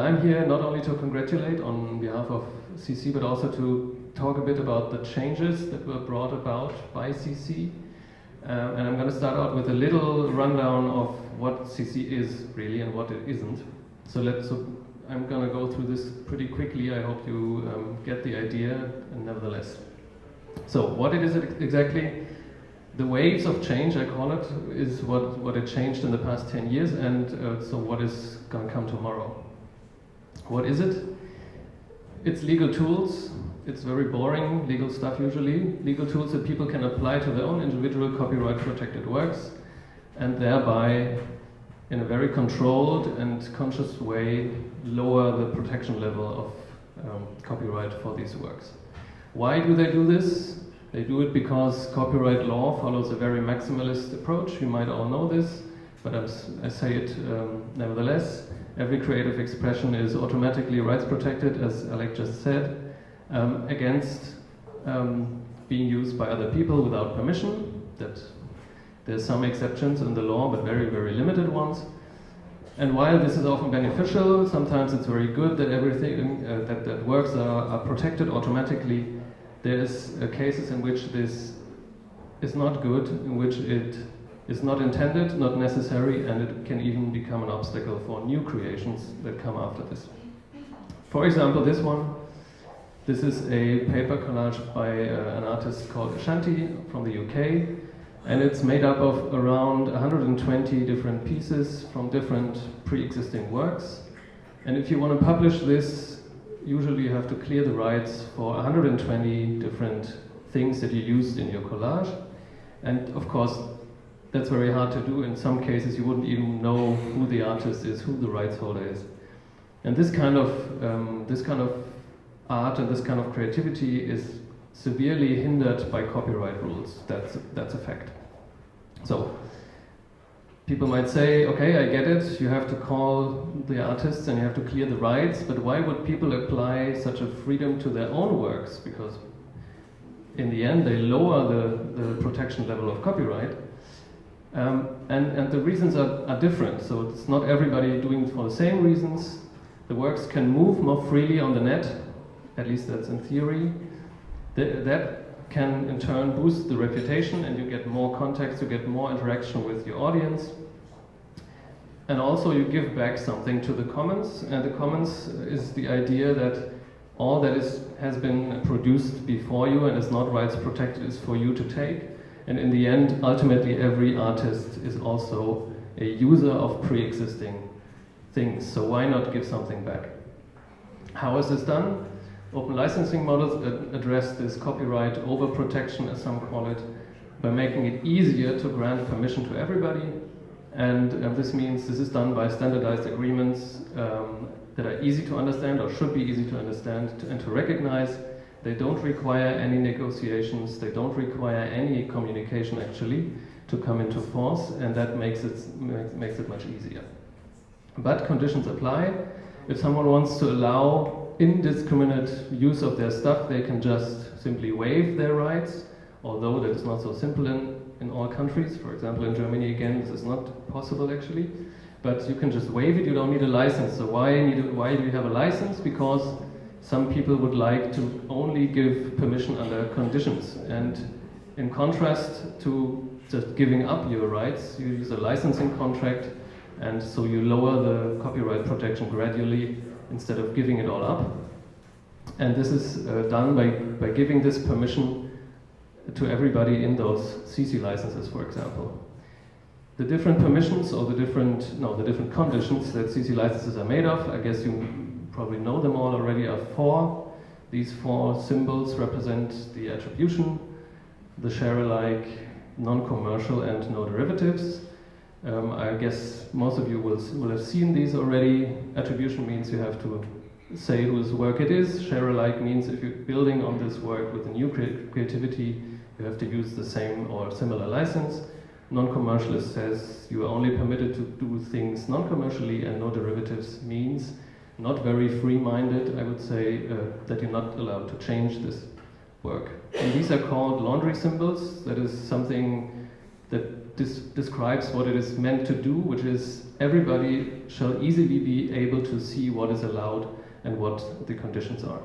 I'm here not only to congratulate on behalf of CC, but also to talk a bit about the changes that were brought about by CC. Um, and I'm going to start out with a little rundown of what CC is really and what it isn't. So let's. So I'm going to go through this pretty quickly. I hope you um, get the idea, and nevertheless. So what it is exactly? The waves of change, I call it, is what, what it changed in the past 10 years, and uh, so what is going to come tomorrow. What is it? It's legal tools. It's very boring legal stuff usually. Legal tools that people can apply to their own individual copyright protected works and thereby, in a very controlled and conscious way, lower the protection level of um, copyright for these works. Why do they do this? They do it because copyright law follows a very maximalist approach. You might all know this, but I'm, i say it um, nevertheless. Every creative expression is automatically rights protected, as Alec just said, um, against um, being used by other people without permission. That there's some exceptions in the law, but very, very limited ones. And while this is often beneficial, sometimes it's very good that everything uh, that, that works are, are protected automatically there's uh, cases in which this is not good, in which it is not intended, not necessary, and it can even become an obstacle for new creations that come after this. For example, this one. This is a paper collage by uh, an artist called Ashanti from the UK, and it's made up of around 120 different pieces from different pre-existing works. And if you want to publish this usually you have to clear the rights for 120 different things that you used in your collage. And of course, that's very hard to do. In some cases, you wouldn't even know who the artist is, who the rights holder is. And this kind of, um, this kind of art and this kind of creativity is severely hindered by copyright rules. That's, that's a fact. So, people might say, okay, I get it, you have to call the artists and you have to clear the rights, but why would people apply such a freedom to their own works? Because in the end, they lower the, the protection level of copyright. Um, and, and the reasons are, are different, so it's not everybody doing it for the same reasons. The works can move more freely on the net, at least that's in theory. The, that can in turn boost the reputation and you get more contacts, you get more interaction with your audience. And also you give back something to the commons, and the commons is the idea that all that is, has been produced before you and is not rights protected is for you to take. And in the end, ultimately every artist is also a user of pre-existing things. So why not give something back? How is this done? Open licensing models address this copyright overprotection, as some call it, by making it easier to grant permission to everybody. And uh, this means this is done by standardized agreements um, that are easy to understand or should be easy to understand to, and to recognize. They don't require any negotiations, they don't require any communication actually to come into force, and that makes it, makes it much easier. But conditions apply. If someone wants to allow indiscriminate use of their stuff, they can just simply waive their rights, although that is not so simple in, in all countries. For example, in Germany, again, this is not possible actually. But you can just waive it, you don't need a license. So why, need why do you have a license? Because some people would like to only give permission under conditions. And in contrast to just giving up your rights, you use a licensing contract, and so you lower the copyright protection gradually instead of giving it all up. And this is uh, done by, by giving this permission to everybody in those CC licenses, for example. The different permissions or the different, no, the different conditions that CC licenses are made of, I guess you probably know them all already, are four. These four symbols represent the attribution, the share alike, non-commercial, and no derivatives. Um, I guess most of you will, will have seen these already. Attribution means you have to say whose work it is. Share alike means if you're building on this work with a new creativity, you have to use the same or similar license. Non-commercialist says you are only permitted to do things non-commercially and no derivatives means not very free-minded, I would say, uh, that you're not allowed to change this work. And these are called laundry symbols. That is something that describes what it is meant to do, which is everybody shall easily be able to see what is allowed and what the conditions are.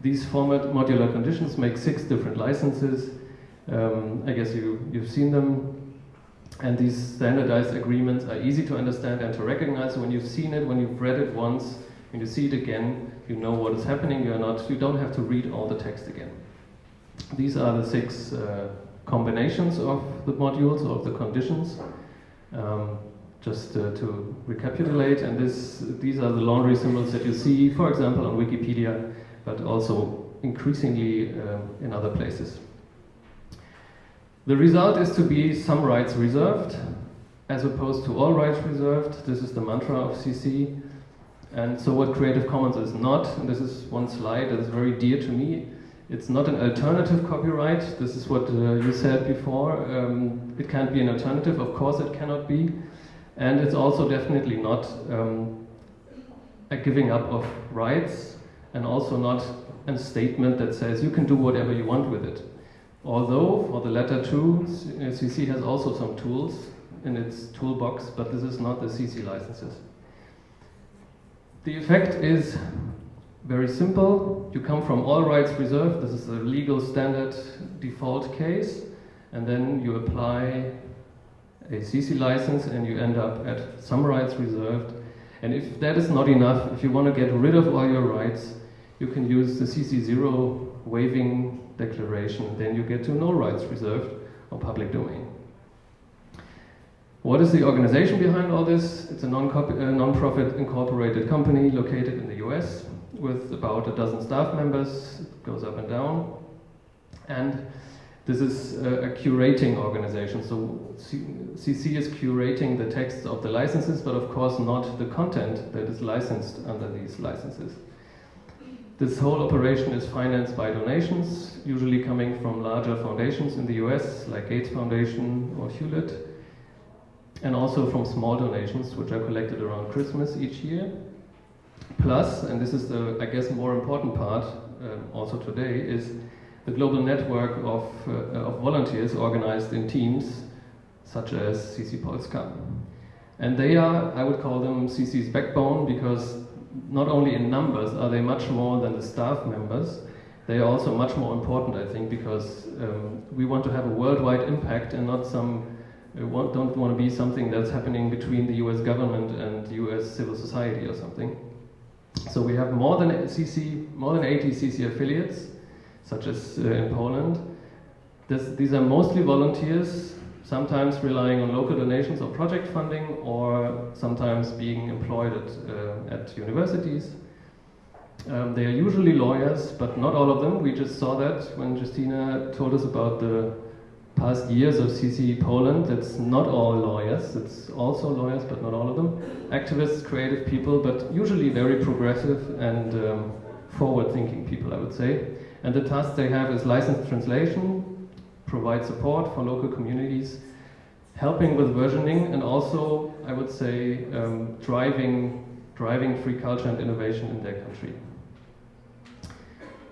These format modular conditions make six different licenses. Um, I guess you, you've seen them. And these standardized agreements are easy to understand and to recognize. When you've seen it, when you've read it once, when you see it again, you know what is happening. You're not, you don't have to read all the text again. These are the six uh, combinations of the modules, of the conditions. Um, just uh, to recapitulate, and this, these are the laundry symbols that you see, for example, on Wikipedia, but also increasingly um, in other places. The result is to be some rights reserved, as opposed to all rights reserved. This is the mantra of CC. And so what Creative Commons is not, and this is one slide that is very dear to me, it's not an alternative copyright. This is what uh, you said before. Um, it can't be an alternative. Of course, it cannot be. And it's also definitely not um, a giving up of rights and also not a statement that says you can do whatever you want with it. Although for the latter two, CC has also some tools in its toolbox, but this is not the CC licenses. The effect is very simple. You come from all rights reserved. This is a legal standard default case. And then you apply a CC license and you end up at some rights reserved. And if that is not enough, if you want to get rid of all your rights, you can use the CC0 waiving declaration. Then you get to no rights reserved or public domain. What is the organization behind all this? It's a uh, non-profit incorporated company located in the US with about a dozen staff members, it goes up and down. And this is a, a curating organization, so CC is curating the texts of the licenses, but of course not the content that is licensed under these licenses. This whole operation is financed by donations, usually coming from larger foundations in the US, like Gates Foundation or Hewlett, and also from small donations, which are collected around Christmas each year. Plus, and this is the, I guess, more important part uh, also today, is the global network of, uh, of volunteers organized in teams, such as CC Polska. And they are, I would call them CC's backbone because not only in numbers are they much more than the staff members, they are also much more important, I think, because um, we want to have a worldwide impact and not some, uh, want, don't want to be something that's happening between the US government and US civil society or something. So we have more than CC, more than 80 CC affiliates, such as uh, in Poland. This, these are mostly volunteers, sometimes relying on local donations or project funding, or sometimes being employed at, uh, at universities. Um, they are usually lawyers, but not all of them. We just saw that when Justina told us about the past years of CC Poland. It's not all lawyers, it's also lawyers, but not all of them. Activists, creative people, but usually very progressive and um, forward-thinking people, I would say. And the task they have is license translation, provide support for local communities, helping with versioning, and also, I would say, um, driving, driving free culture and innovation in their country.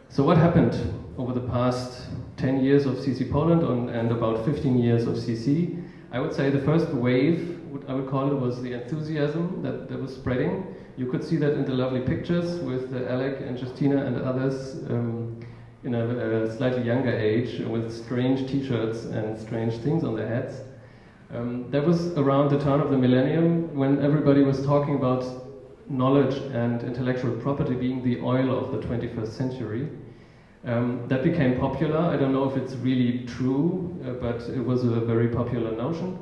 So what happened over the past 10 years of CC Poland on, and about 15 years of CC? I would say the first wave, what I would call it, was the enthusiasm that, that was spreading. You could see that in the lovely pictures with uh, Alec and Justina and others um, in a, a, slightly younger age with strange t-shirts and strange things on their heads. Um, that was around the turn of the millennium when everybody was talking about knowledge and intellectual property being the oil of the 21st century. Um, that became popular. I don't know if it's really true, uh, but it was a very popular notion.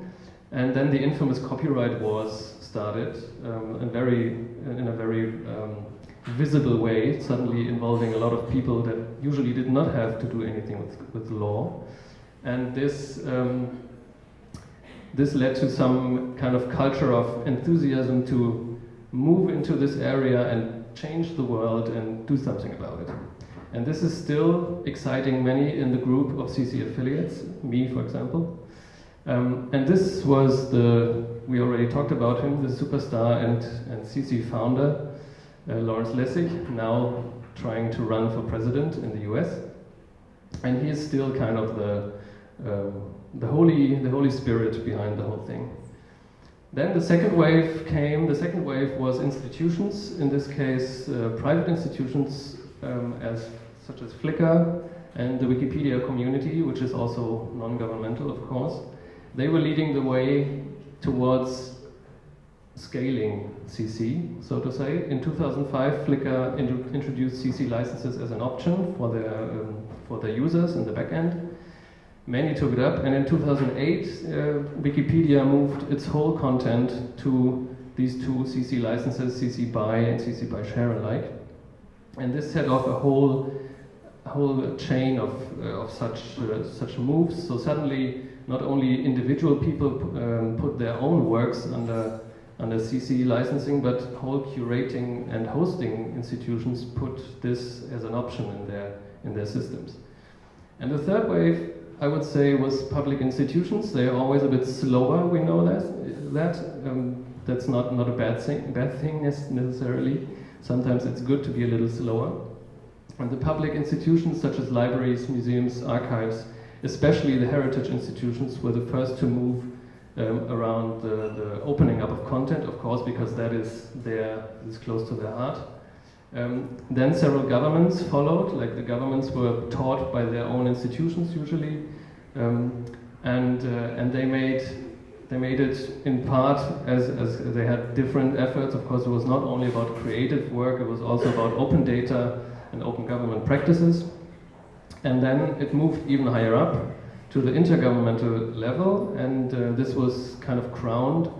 And then the infamous copyright wars started, um, and very, in a very um, visible way, suddenly involving a lot of people that usually did not have to do anything with, with the law. And this, um, this led to some kind of culture of enthusiasm to move into this area and change the world and do something about it. And this is still exciting many in the group of CC affiliates, me for example. Um, and this was the, we already talked about him, the superstar and, and CC founder, uh, Lawrence Lessig, now trying to run for president in the US. And he is still kind of the, um, the holy, the holy spirit behind the whole thing. Then the second wave came. The second wave was institutions, in this case, uh, private institutions um, as such as Flickr and the Wikipedia community, which is also non-governmental, of course. They were leading the way towards scaling CC, so to say. In 2005, Flickr introduced CC licenses as an option for their, um, for their users in the backend. Many took it up, and in 2008, uh, Wikipedia moved its whole content to these two CC licenses, CC BY and CC BY Share alike. And this set off a whole, whole chain of, uh, of such, uh, such moves. So suddenly, not only individual people um, put their own works under, under CC licensing, but whole curating and hosting institutions put this as an option in their, in their systems. And the third wave I would say, was public institutions. They are always a bit slower, we know that. that. Um, that's not, not a bad thing, bad thing necessarily. Sometimes it's good to be a little slower. And the public institutions, such as libraries, museums, archives, especially the heritage institutions, were the first to move um, around the, the, opening up of content, of course, because that is there, is close to their heart. Um, then several governments followed, like the governments were taught by their own institutions usually, um, and uh, and they made they made it in part as, as they had different efforts. Of course, it was not only about creative work; it was also about open data and open government practices. And then it moved even higher up to the intergovernmental level, and uh, this was kind of crowned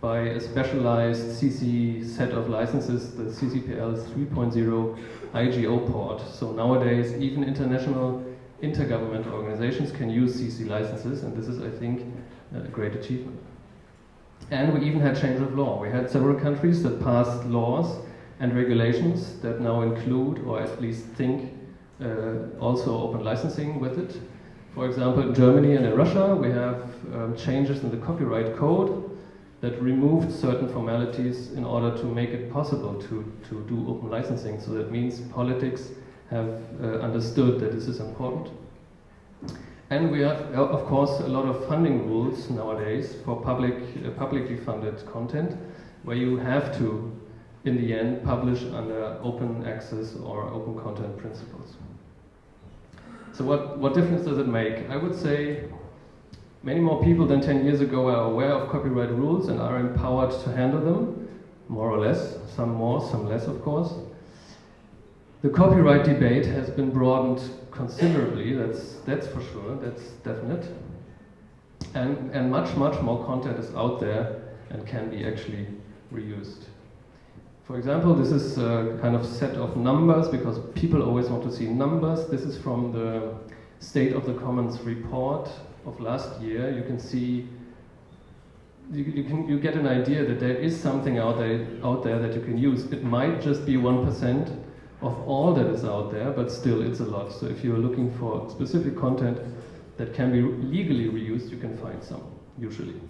by a specialized CC set of licenses, the CCPL 3.0 IGO port. So nowadays, even international intergovernmental organizations can use CC licenses, and this is, I think, a great achievement. And we even had change of law. We had several countries that passed laws and regulations that now include, or at least think, uh, also open licensing with it. For example, in Germany and in Russia, we have um, changes in the copyright code that removed certain formalities in order to make it possible to, to do open licensing. So that means politics have uh, understood that this is important. And we have, uh, of course, a lot of funding rules nowadays for public, uh, publicly funded content, where you have to, in the end, publish under open access or open content principles. So what, what difference does it make? I would say Many more people than 10 years ago are aware of copyright rules and are empowered to handle them, more or less, some more, some less, of course. The copyright debate has been broadened considerably, that's, that's for sure, that's definite. And, and much, much more content is out there and can be actually reused. For example, this is a kind of set of numbers because people always want to see numbers. This is from the State of the Commons report of last year, you can see, you, you, can, you get an idea that there is something out there, out there that you can use. It might just be 1% of all that is out there, but still it's a lot. So if you're looking for specific content that can be legally reused, you can find some, usually.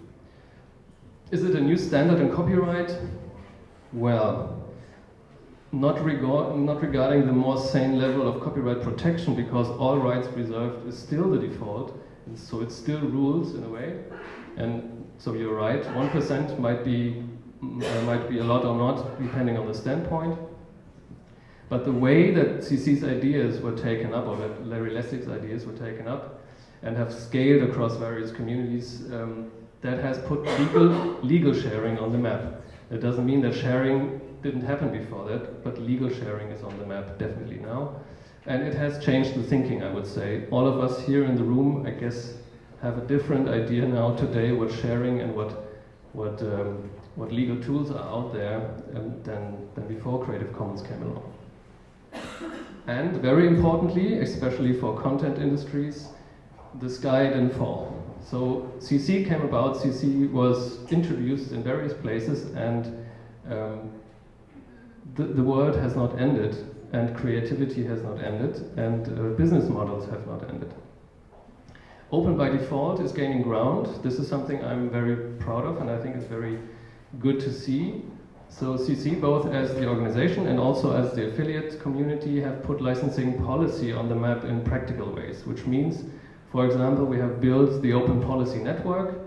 Is it a new standard in copyright? Well, not, not regarding the more sane level of copyright protection because all rights reserved is still the default, so it still rules in a way. And so you're right, 1% might be, uh, might be a lot or not, depending on the standpoint. But the way that CC's ideas were taken up, or that Larry Lessig's ideas were taken up, and have scaled across various communities, um, that has put legal, legal sharing on the map. It doesn't mean that sharing didn't happen before that, but legal sharing is on the map definitely now. And it has changed the thinking, I would say. All of us here in the room, I guess, have a different idea now today what sharing and what, what, um, what legal tools are out there um, than, than before Creative Commons came along. And very importantly, especially for content industries, the sky didn't fall. So CC came about, CC was introduced in various places and um, the, the world has not ended and creativity has not ended, and uh, business models have not ended. Open by default is gaining ground. This is something I'm very proud of, and I think it's very good to see. So CC, both as the organization and also as the affiliate community, have put licensing policy on the map in practical ways, which means For example, we have built the Open Policy Network,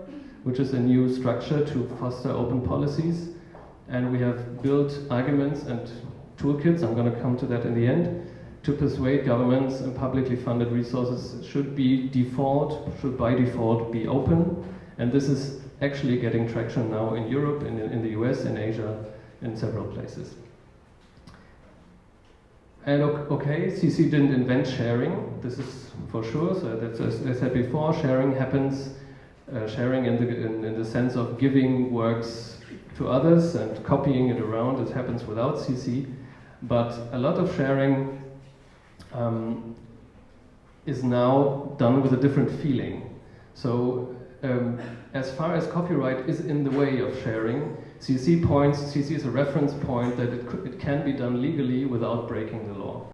which is a new structure to foster open policies. And we have built arguments and toolkits, I'm going to come to that in the end, to persuade governments and publicly funded resources should be default, should by default be open. And this is actually getting traction now in Europe, in, in the US, in Asia, in several places. And okay, CC didn't invent sharing, this is for sure. So that's, as I said before, sharing happens, uh, sharing in the, in, in, the sense of giving works to others and copying it around, it happens without CC. But a lot of sharing um, is now done with a different feeling. So um, as far as copyright is in the way of sharing, CC points, CC is a reference point that it, could, it can be done legally without breaking the law.